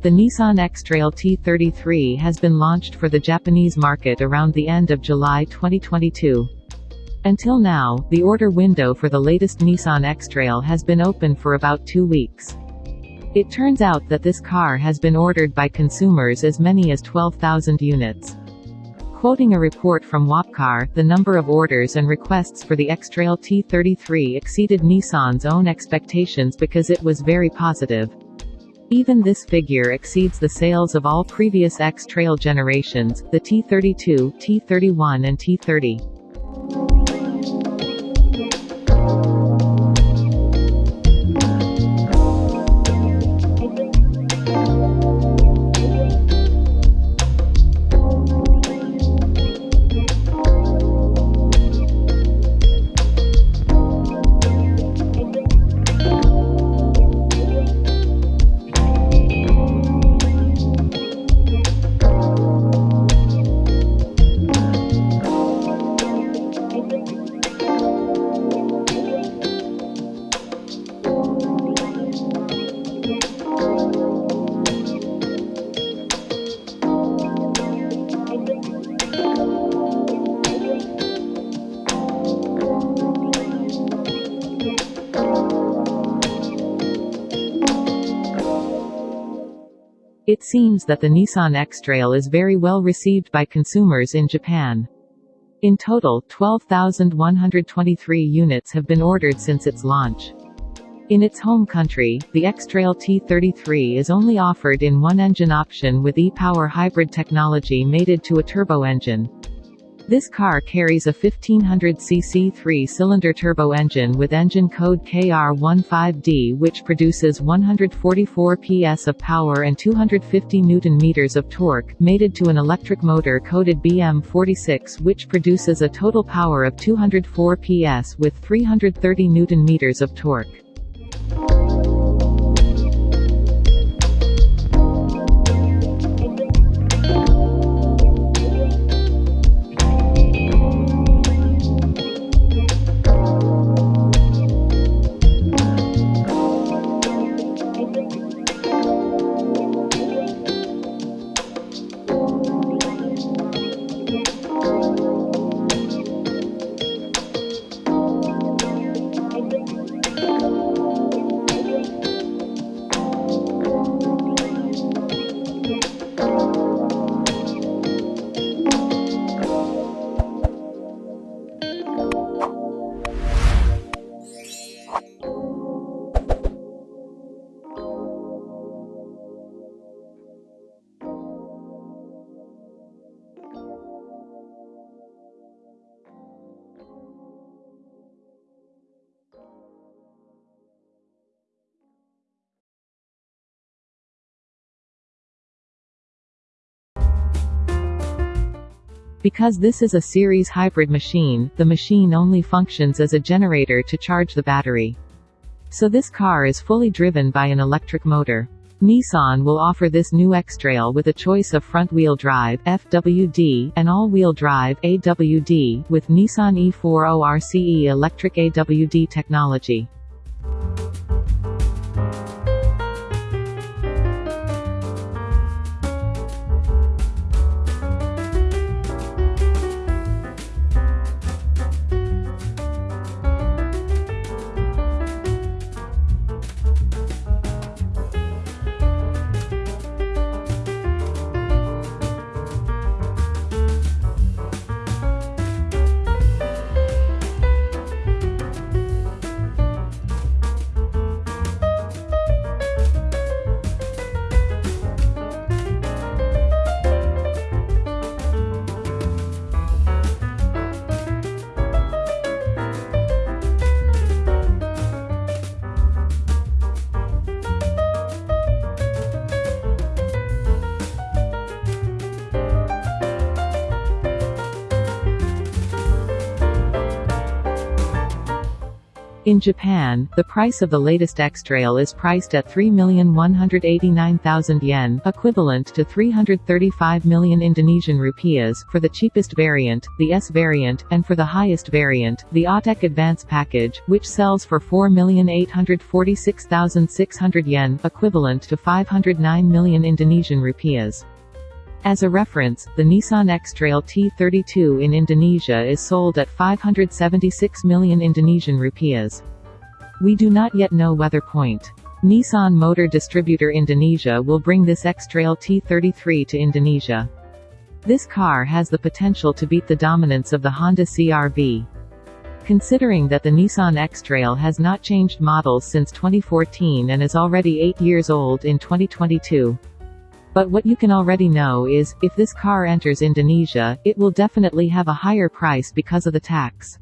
The Nissan X-Trail T33 has been launched for the Japanese market around the end of July 2022. Until now, the order window for the latest Nissan X-Trail has been open for about two weeks. It turns out that this car has been ordered by consumers as many as 12,000 units. Quoting a report from Wapcar, the number of orders and requests for the X-Trail T33 exceeded Nissan's own expectations because it was very positive. Even this figure exceeds the sales of all previous X-Trail generations, the T32, T31 and T30. It seems that the Nissan X-Trail is very well received by consumers in Japan. In total, 12,123 units have been ordered since its launch. In its home country, the X-Trail T33 is only offered in one engine option with e-Power hybrid technology mated to a turbo engine. This car carries a 1500cc three-cylinder turbo engine with engine code KR15D which produces 144 PS of power and 250 Nm of torque, mated to an electric motor coded BM46 which produces a total power of 204 PS with 330 Nm of torque. Because this is a series hybrid machine, the machine only functions as a generator to charge the battery. So this car is fully driven by an electric motor. Nissan will offer this new X-Trail with a choice of front-wheel drive FWD and all-wheel drive AWD with Nissan e-4ORCE electric AWD technology. In Japan, the price of the latest X-Trail is priced at 3,189,000 yen equivalent to 335 million Indonesian rupiahs for the cheapest variant, the S variant, and for the highest variant, the Autech Advance package, which sells for 4,846,600 yen equivalent to 509 million Indonesian rupiahs. As a reference, the Nissan X-Trail T32 in Indonesia is sold at 576 million Indonesian rupiahs. We do not yet know whether point. Nissan Motor Distributor Indonesia will bring this X-Trail T33 to Indonesia. This car has the potential to beat the dominance of the Honda CR-V. Considering that the Nissan X-Trail has not changed models since 2014 and is already 8 years old in 2022, but what you can already know is, if this car enters Indonesia, it will definitely have a higher price because of the tax.